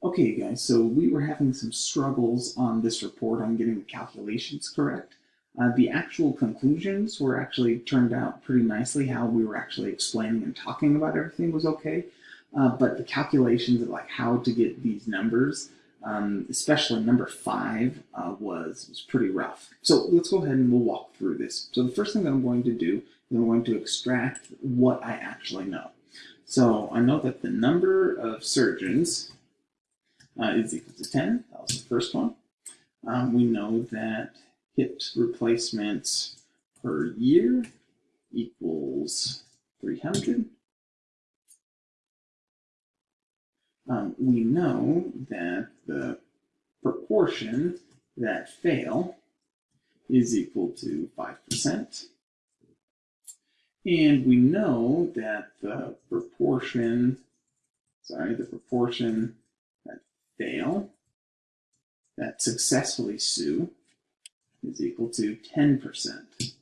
Okay, guys, so we were having some struggles on this report on getting the calculations correct. Uh, the actual conclusions were actually turned out pretty nicely. How we were actually explaining and talking about everything was okay. Uh, but the calculations of like how to get these numbers, um, especially number five, uh, was, was pretty rough. So let's go ahead and we'll walk through this. So the first thing that I'm going to do is I'm going to extract what I actually know. So I know that the number of surgeons uh, is equal to 10. That was the first one. Um, we know that hip replacements per year equals 300. Um, we know that the proportion that fail is equal to 5%. And we know that the proportion, sorry, the proportion fail that successfully sue is equal to 10%.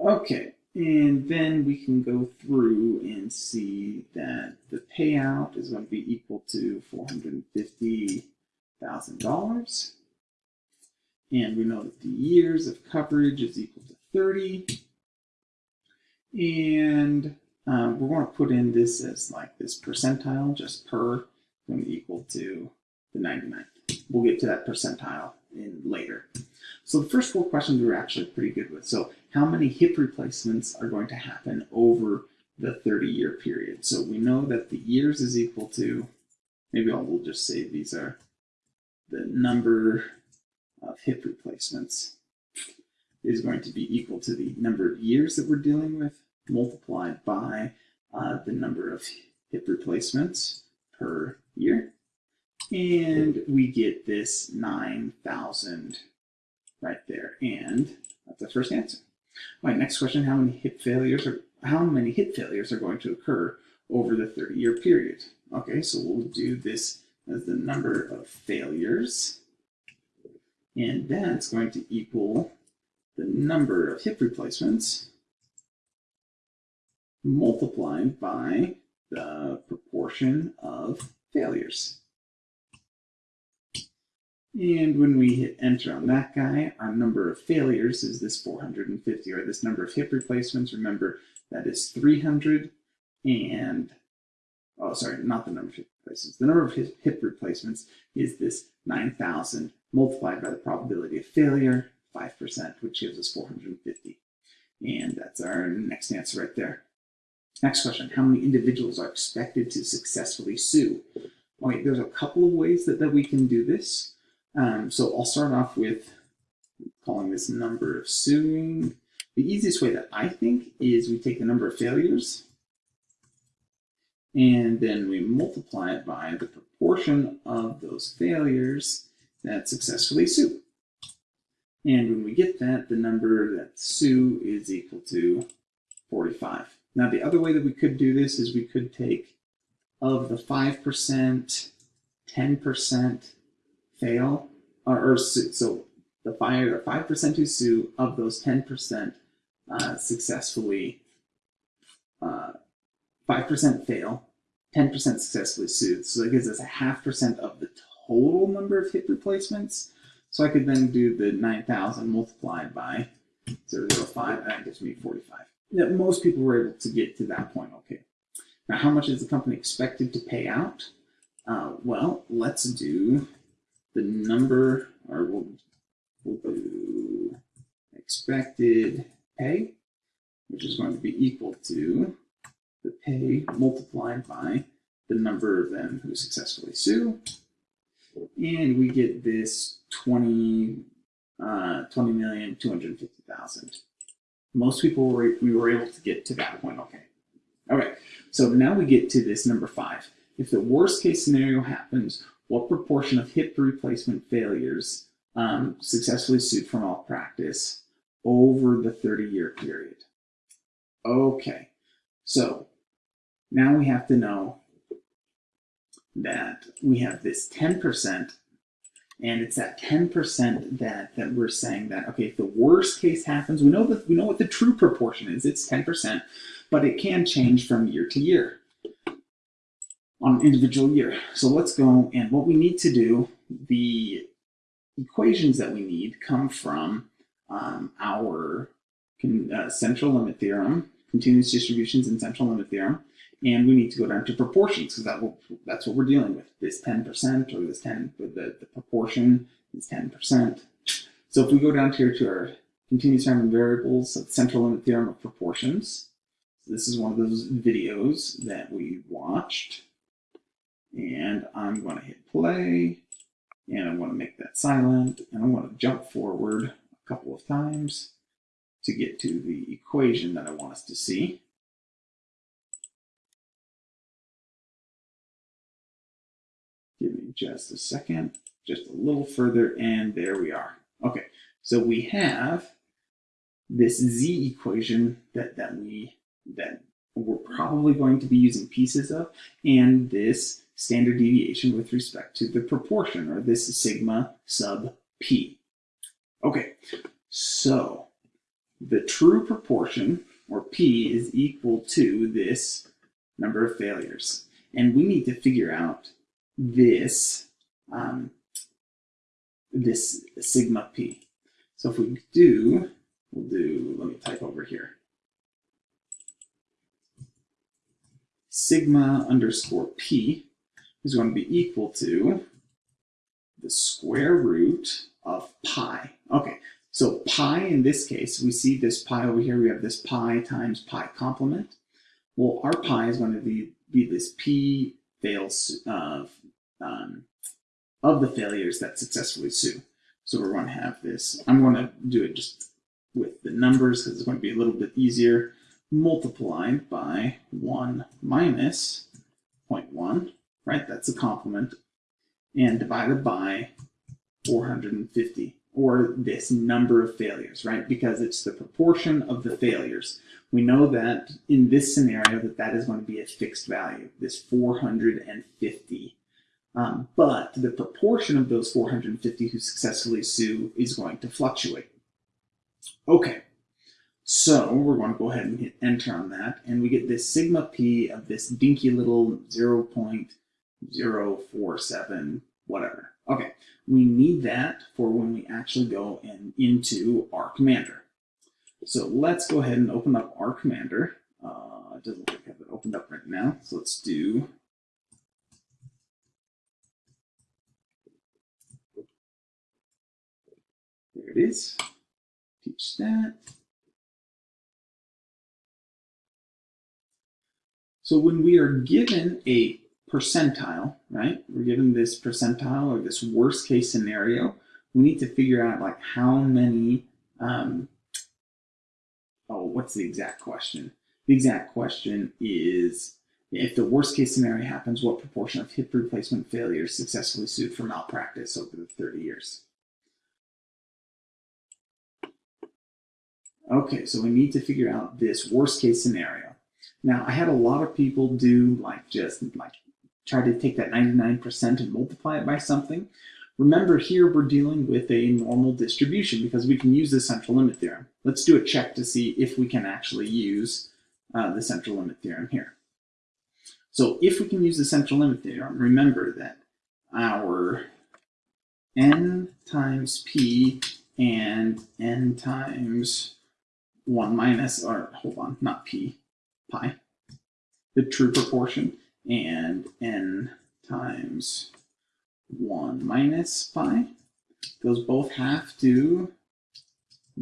Okay, and then we can go through and see that the payout is going to be equal to $450,000. And we know that the years of coverage is equal to 30. And um, we're going to put in this as like this percentile just per going to equal to the 99th. We'll get to that percentile in later. So the first four questions we were actually pretty good with. So how many hip replacements are going to happen over the 30 year period? So we know that the years is equal to, maybe I'll we'll just say these are the number of hip replacements is going to be equal to the number of years that we're dealing with multiplied by uh, the number of hip replacements per year. And we get this 9,000 right there. And that's the first answer. Right, next question, how many hip failures are how many hip failures are going to occur over the 30-year period? Okay, so we'll do this as the number of failures. And that's going to equal the number of hip replacements multiplied by the proportion of failures. And when we hit enter on that guy, our number of failures is this 450, or this number of hip replacements. Remember, that is 300 and, oh, sorry, not the number of hip replacements. The number of hip replacements is this 9,000 multiplied by the probability of failure, 5%, which gives us 450. And that's our next answer right there. Next question, how many individuals are expected to successfully sue? Okay, there's a couple of ways that, that we can do this. Um, so I'll start off with calling this number of suing. The easiest way that I think is we take the number of failures and then we multiply it by the proportion of those failures that successfully sue. And when we get that, the number that sue is equal to 45. Now, the other way that we could do this is we could take of the 5%, 10% fail, or, or so the 5, 5% who sue, of those 10% uh, successfully, uh, 5% fail, 10% successfully sued. So that gives us a half percent of the total number of hip replacements. So I could then do the 9,000 multiplied by 0.05, and that gives me 45 that most people were able to get to that point okay. Now, how much is the company expected to pay out? Uh, well, let's do the number, or we'll, we'll do expected pay, which is going to be equal to the pay multiplied by the number of them who successfully sue. And we get this 20, uh, 20,250,000 most people were, we were able to get to that point okay. Okay, so now we get to this number five. If the worst case scenario happens, what proportion of hip replacement failures um, successfully sued for malpractice over the 30 year period? Okay, so now we have to know that we have this 10% and it's that 10% that that we're saying that okay if the worst case happens we know that we know what the true proportion is it's 10% but it can change from year to year on an individual year. So let's go and what we need to do, the equations that we need come from um, our uh, central limit theorem, continuous distributions and central limit theorem, and we need to go down to proportions because that will, that's what we're dealing with. This 10% or this 10, the, the proportion is 10%. So if we go down here to our continuous random variables, of central limit theorem of proportions, this is one of those videos that we watched. And I'm going to hit play, and I'm going to make that silent, and I'm going to jump forward a couple of times to get to the equation that I want us to see. Give me just a second, just a little further, and there we are. Okay, so we have this z equation that, that we that we're probably going to be using pieces of, and this standard deviation with respect to the proportion, or this sigma sub p. Okay, so the true proportion, or p, is equal to this number of failures. And we need to figure out this, um, this sigma p. So if we do, we'll do, let me type over here. Sigma underscore p is going to be equal to the square root of pi. Okay, so pi in this case, we see this pi over here, we have this pi times pi complement. Well, our pi is going to be, be this p fails of, um, of the failures that successfully sue. So we're going to have this, I'm going to do it just with the numbers because it's going to be a little bit easier, multiplied by 1 minus 0.1 right? That's a complement. And divided by 450, or this number of failures, right? Because it's the proportion of the failures. We know that in this scenario that that is going to be a fixed value, this 450. Um, but the proportion of those 450 who successfully sue is going to fluctuate. Okay, so we're going to go ahead and hit enter on that, and we get this sigma p of this dinky little 0. 047, whatever. Okay, we need that for when we actually go in, into R Commander. So let's go ahead and open up R Commander. Uh, it doesn't look like I have it opened up right now, so let's do There it is. Teach that. So when we are given a percentile, right? We're given this percentile or this worst case scenario. We need to figure out like how many, um, oh, what's the exact question? The exact question is if the worst case scenario happens, what proportion of hip replacement failures successfully sued for malpractice over the 30 years? Okay, so we need to figure out this worst case scenario. Now, I had a lot of people do like just like try to take that 99% and multiply it by something. Remember here we're dealing with a normal distribution because we can use the central limit theorem. Let's do a check to see if we can actually use uh, the central limit theorem here. So if we can use the central limit theorem, remember that our n times p and n times 1 minus, or hold on, not p, pi, the true proportion and n times 1 minus pi. Those both have to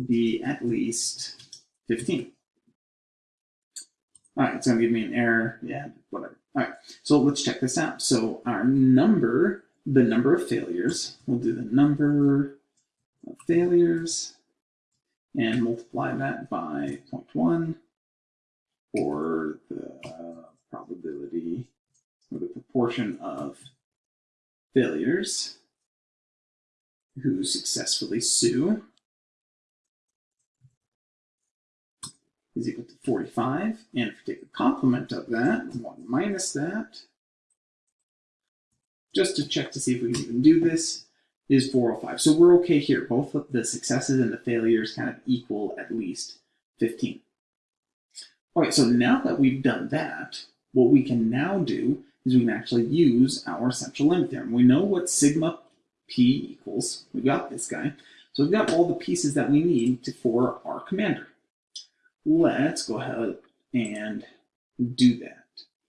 be at least 15. All right, it's going to give me an error. Yeah, whatever. All right, so let's check this out. So our number, the number of failures, we'll do the number of failures and multiply that by 0.1 or the uh, probability or the proportion of failures who successfully sue is equal to 45. And if we take the complement of that, 1 minus that, just to check to see if we can even do this, is 405. So we're okay here. Both of the successes and the failures kind of equal at least 15. All right, so now that we've done that, what we can now do is we can actually use our central limit theorem. We know what sigma p equals. We've got this guy. So we've got all the pieces that we need to, for R Commander. Let's go ahead and do that.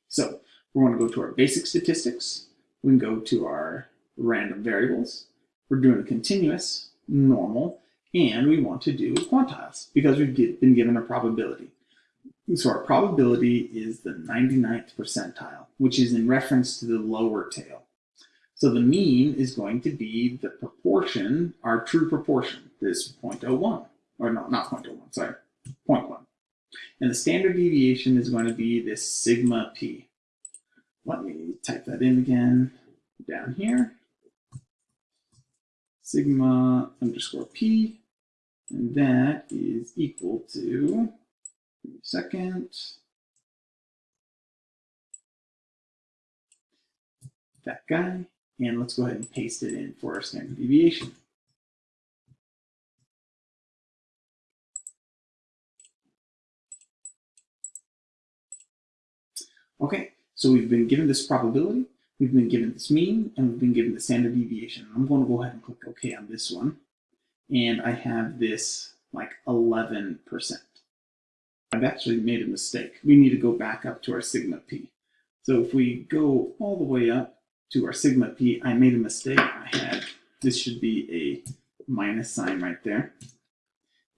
So we want to go to our basic statistics. We can go to our random variables. We're doing a continuous, normal, and we want to do quantiles because we've been given a probability. So our probability is the 99th percentile, which is in reference to the lower tail. So the mean is going to be the proportion, our true proportion, this 0.01, or no, not 0.01, sorry, 0.1. And the standard deviation is going to be this sigma p. Let me type that in again down here. Sigma underscore p, and that is equal to, second, that guy, and let's go ahead and paste it in for our standard deviation. Okay, so we've been given this probability, we've been given this mean, and we've been given the standard deviation. I'm going to go ahead and click OK on this one. And I have this like 11%. I've actually made a mistake. We need to go back up to our sigma p. So if we go all the way up to our sigma p, I made a mistake. I had, this should be a minus sign right there.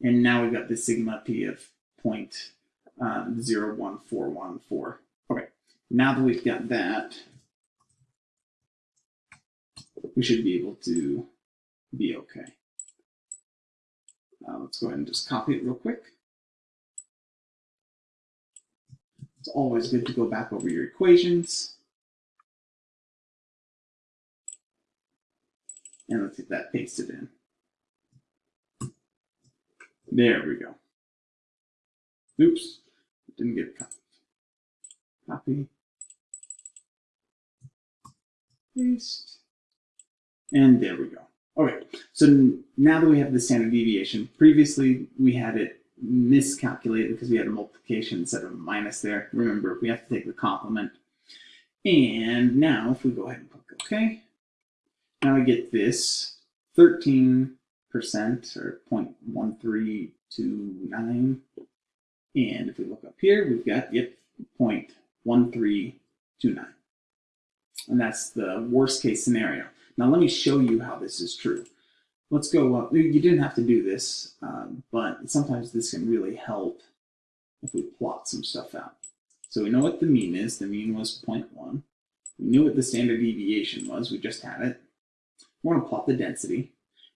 And now we've got the sigma p of um, 0.01414. Okay, now that we've got that, we should be able to be okay. Uh, let's go ahead and just copy it real quick. It's always good to go back over your equations. And let's get that pasted in. There we go. Oops, didn't get copied. Copy. Paste. And there we go. Okay, so now that we have the standard deviation, previously we had it miscalculated because we had a multiplication instead of a minus there. Remember, we have to take the complement. And now if we go ahead and click OK, now I get this 13% or 0.1329. And if we look up here, we've got, yep, 0.1329. And that's the worst case scenario. Now let me show you how this is true. Let's go up. You didn't have to do this, um, but sometimes this can really help if we plot some stuff out. So we know what the mean is. The mean was 0.1. We knew what the standard deviation was. We just had it. We're going to plot the density.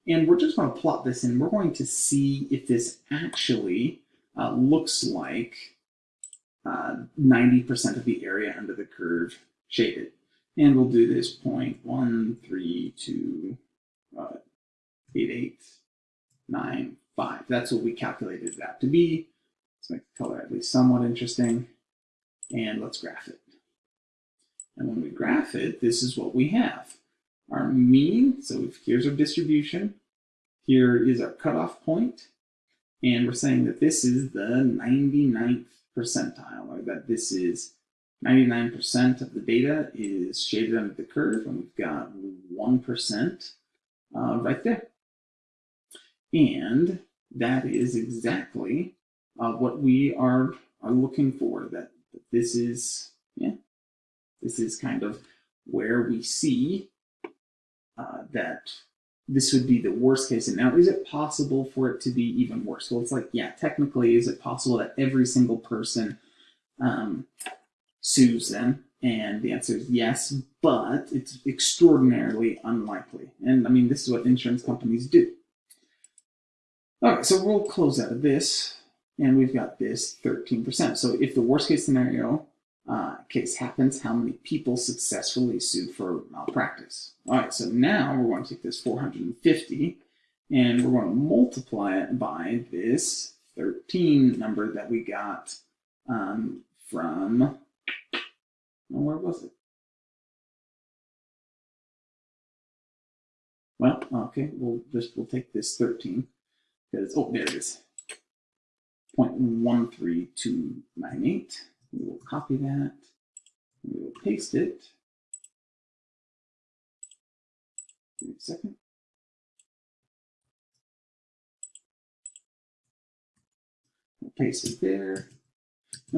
And we're just going to plot this and we're going to see if this actually uh, looks like 90% uh, of the area under the curve shaded. And we'll do this point one, three, two, uh. That's what we calculated out to be. Let's make the color at least somewhat interesting. And let's graph it. And when we graph it, this is what we have. Our mean, so here's our distribution. Here is our cutoff point. And we're saying that this is the 99th percentile, or that this is 99% of the data is shaded under the curve, and we've got 1% uh, right there. And that is exactly uh, what we are, are looking for, that, this is, yeah, this is kind of where we see uh, that this would be the worst case. And now, is it possible for it to be even worse? Well, it's like, yeah, technically, is it possible that every single person um, sues them? And the answer is yes, but it's extraordinarily unlikely. And I mean, this is what insurance companies do. All right, so we'll close out of this, and we've got this 13%. So if the worst case scenario uh, case happens, how many people successfully sue for malpractice? All right, so now we're going to take this 450, and we're going to multiply it by this 13 number that we got um, from and where was it? Well, okay, we'll just we'll take this 13 because oh there it is. 0.13298. We will copy that. We will paste it. Give me a second. We'll paste it there. And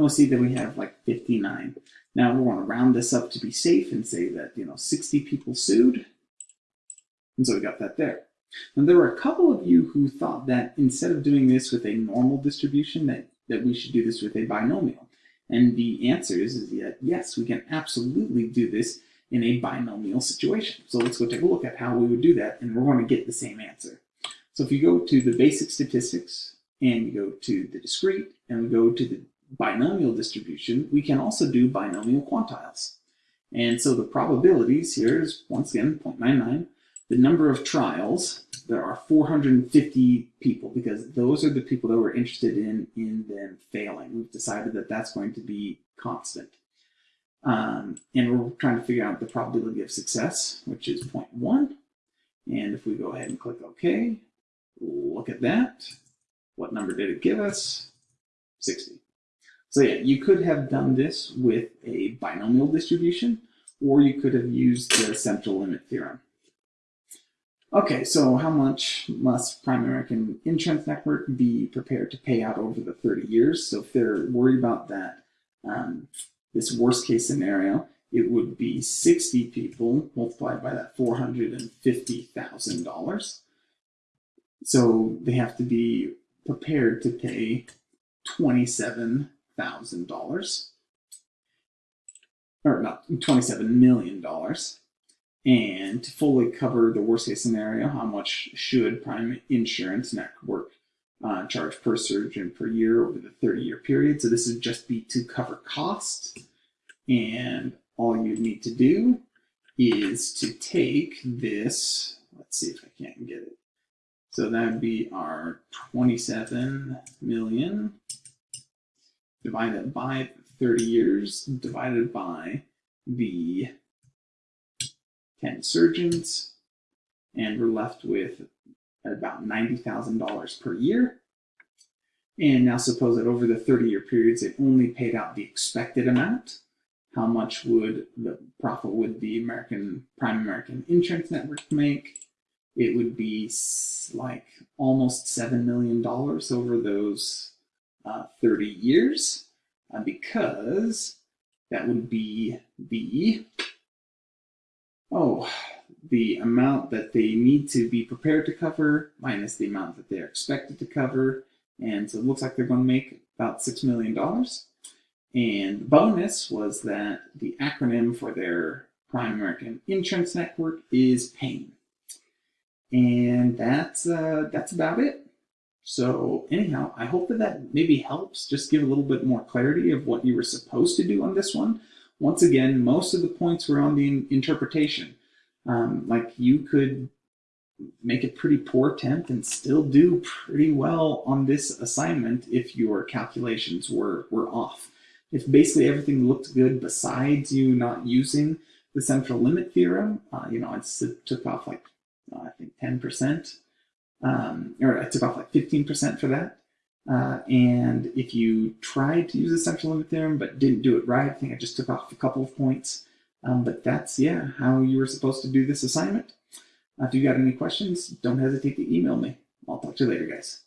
we'll see that we have like 59. Now we want to round this up to be safe and say that, you know, 60 people sued. And so we got that there. Now there were a couple of you who thought that instead of doing this with a normal distribution, that, that we should do this with a binomial. And the answer is, is that yes, we can absolutely do this in a binomial situation. So let's go take a look at how we would do that, and we're going to get the same answer. So if you go to the basic statistics, and you go to the discrete, and we go to the binomial distribution, we can also do binomial quantiles. And so the probabilities here is, once again, 0.99. The number of trials, there are 450 people because those are the people that we're interested in in them failing. We've decided that that's going to be constant. Um, and we're trying to figure out the probability of success, which is 0.1. And if we go ahead and click OK, look at that. What number did it give us? 60. So yeah, you could have done this with a binomial distribution, or you could have used the central limit theorem. Okay, so how much must Prime American Insurance Network be prepared to pay out over the 30 years? So if they're worried about that, um, this worst case scenario, it would be 60 people multiplied by that $450,000. So they have to be prepared to pay $27,000 or not $27 million. And to fully cover the worst case scenario, how much should Prime Insurance Network uh, charge per surgeon per year over the 30 year period? So this would just be to cover costs. And all you need to do is to take this, let's see if I can't get it. So that would be our 27 million divided by 30 years divided by the 10 surgeons, and we're left with about $90,000 per year. And now suppose that over the 30 year periods, it only paid out the expected amount. How much would the profit would the American Prime American Insurance Network make? It would be like almost $7 million over those uh, 30 years uh, because that would be the oh, the amount that they need to be prepared to cover minus the amount that they're expected to cover. And so it looks like they're going to make about $6 million. And the bonus was that the acronym for their Prime American Insurance Network is PAIN. And that's, uh, that's about it. So anyhow, I hope that that maybe helps just give a little bit more clarity of what you were supposed to do on this one. Once again, most of the points were on the interpretation. Um, like you could make a pretty poor attempt and still do pretty well on this assignment if your calculations were, were off. If basically everything looked good besides you not using the central limit theorem, uh, you know, it took off like, uh, I think 10%, um, or I took off like 15% for that. Uh, and if you tried to use the central limit theorem but didn't do it right, I think I just took off a couple of points. Um, but that's, yeah, how you were supposed to do this assignment. Uh, if you got any questions, don't hesitate to email me. I'll talk to you later, guys.